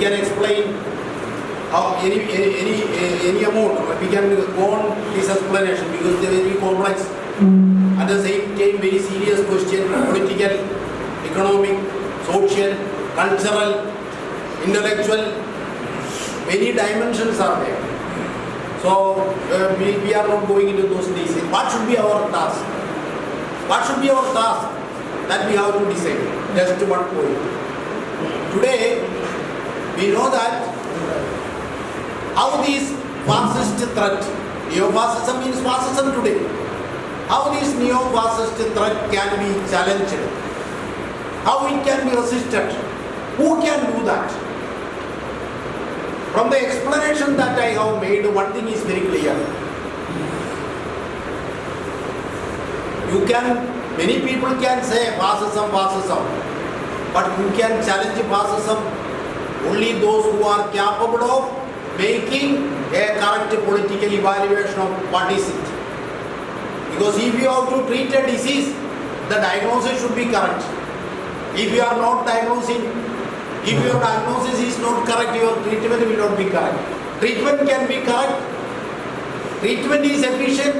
can explain how any, any, any, any amount, we can go on this explanation because they are very complex. At the same time, very serious question, political, economic, social, cultural, intellectual, many dimensions are there. So uh, we, we are not going into those details. What should be our task? What should be our task? That we have to decide. Just one point. Today, we know that how this fascist threat, neo-fascism means fascism today, how this neo-fascist threat can be challenged, how it can be resisted, who can do that? From the explanation that I have made, one thing is very clear. You can, many people can say fascism, fascism, but who can challenge fascism? Only those who are capable of making a correct political evaluation of what is it. Because if you have to treat a disease, the diagnosis should be correct. If you are not diagnosing, if your diagnosis is not correct, your treatment will not be correct. Treatment can be correct. Treatment is efficient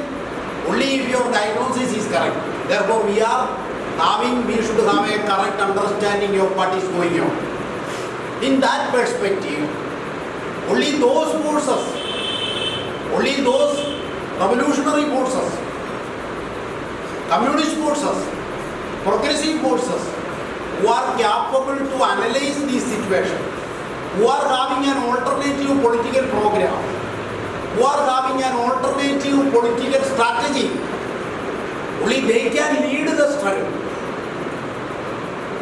only if your diagnosis is correct. Therefore, we are having, we should have a correct understanding of what is going on. In that perspective, only those forces, only those revolutionary forces, communist forces, progressive forces, who are capable to analyze this situation, who are having an alternative political program, who are having an alternative political strategy, only they can lead the struggle.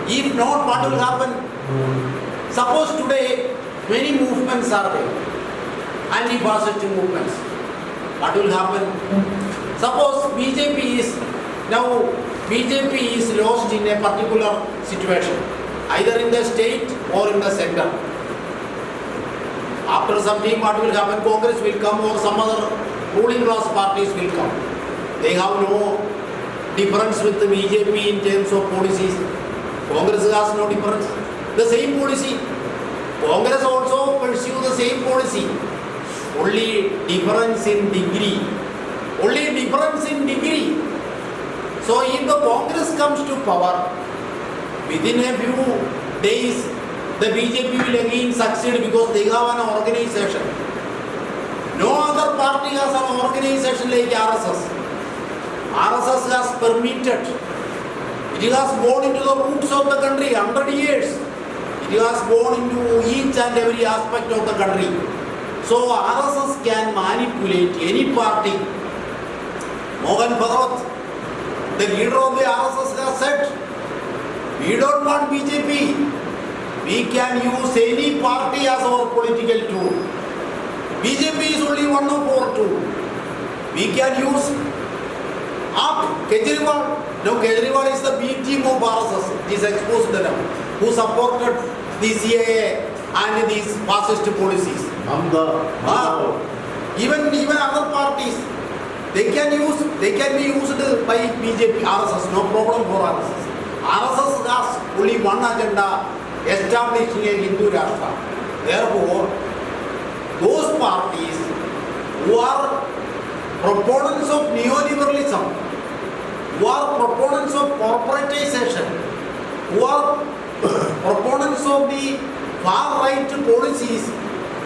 If not, what will happen? Suppose today many movements are there, anti-fascist movements. What will happen? Suppose BJP is now BJP is lost in a particular situation, either in the state or in the center. After some time, what will happen? Congress will come or some other ruling class parties will come. They have no difference with the BJP in terms of policies. Congress has no difference. The same policy. Congress also pursue the same policy. Only difference in degree. Only difference in degree. So if the Congress comes to power, within a few days, the BJP will again succeed because they have an organization. No other party has an organization like RSS. RSS has permitted, it has gone into the roots of the country, 100 years. It has gone into each and every aspect of the country. So RSS can manipulate any party. Mohan Bhagwat, the leader of the RSS has said, we don't want BJP. We can use any party as our political tool. BJP is only one of our tool. We can use up Kejriwal. No, Kejriwal is the B team of RSS. It is exposed now. Who supported the CAA and these fascist policies. Ah, even even other parties, they can use they can be used by BJP, RSS, no problem for RSS. RSS has only one agenda, establishing a Hindu Rashtra. Therefore, those parties who are proponents of neoliberalism, who are proponents of corporatization, who are proponents of the far right policies,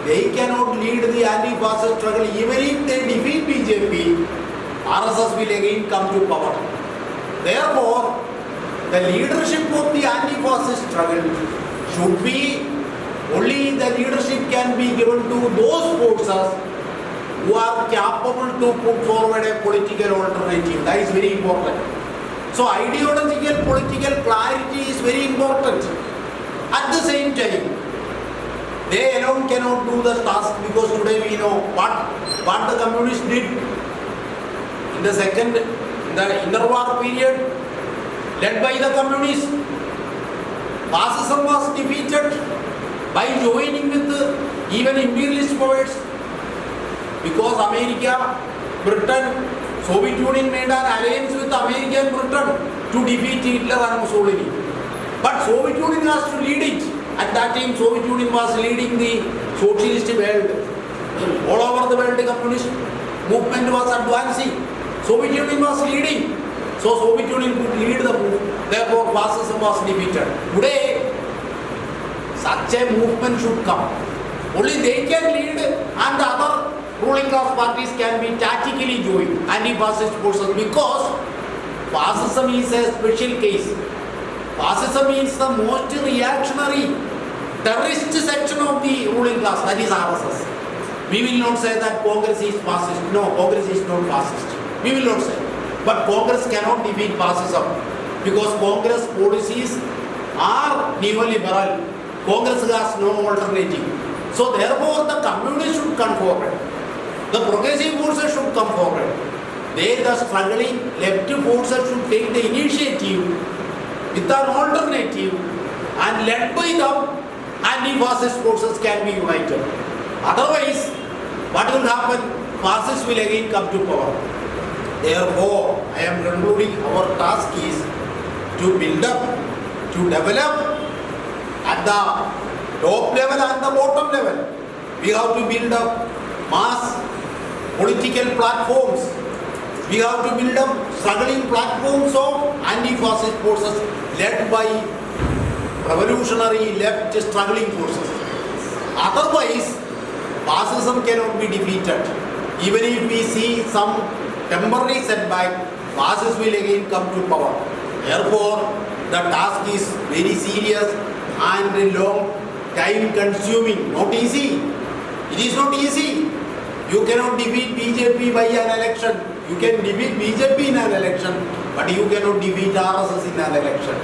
they cannot lead the anti-fascist struggle. Even if they defeat BJP, RSS will again come to power. Therefore, the leadership of the anti-fascist struggle should be only the leadership can be given to those forces who are capable to put forward a political alternative. That is very important. So ideological political clarity is very important. At the same time, they alone cannot do the task because today we know what, what the communists did in the second, in the interwar period, led by the communists. Fascism was defeated by joining with even imperialist powers because America, Britain, Soviet Union made an alliance with America and Britain to defeat Hitler and Mussolini. But Soviet Union has to lead it. At that time, Soviet Union was leading the socialist world. All over the world, the communist movement was advancing. Soviet Union was leading. So Soviet Union could lead the move. Therefore, fascism was defeated. Today, such a movement should come. Only they can lead and the other ruling class parties can be tactically joined anti-fascist forces because fascism is a special case. Fascism is the most reactionary terrorist section of the ruling class, that is RSS. We will not say that Congress is fascist. No, Congress is not fascist. We will not say. But Congress cannot defeat fascism because Congress policies are neoliberal. Congress has no alternative. So therefore the communists should come forward. The progressive forces should come forward. They, the struggling left forces should take the initiative with an alternative and led by them anti-fascist forces can be united. Otherwise, what will happen? Fascists will again come to power. Therefore, I am concluding our task is to build up, to develop at the top level and the bottom level. We have to build up mass political platforms. We have to build up struggling platforms of anti-fascist forces led by revolutionary left struggling forces. Otherwise, fascism cannot be defeated. Even if we see some temporary setback, fascists will again come to power. Therefore, the task is very serious and long time consuming, not easy. It is not easy. You cannot defeat BJP by an election. You can defeat BJP in an election, but you cannot defeat RSS in an election.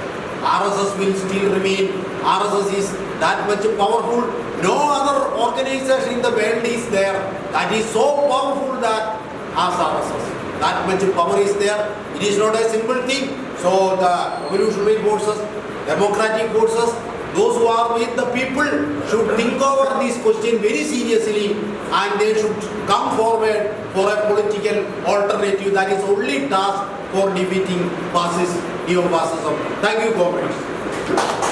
RSS will still remain. RSS is that much powerful. No other organization in the world is there that is so powerful that as RSS. That much power is there. It is not a simple thing. So the revolutionary forces, democratic forces, those who are with the people should think over this question very seriously and they should come forward for a political alternative that is only task for defeating fascist neo-fascism. Thank you, comrades.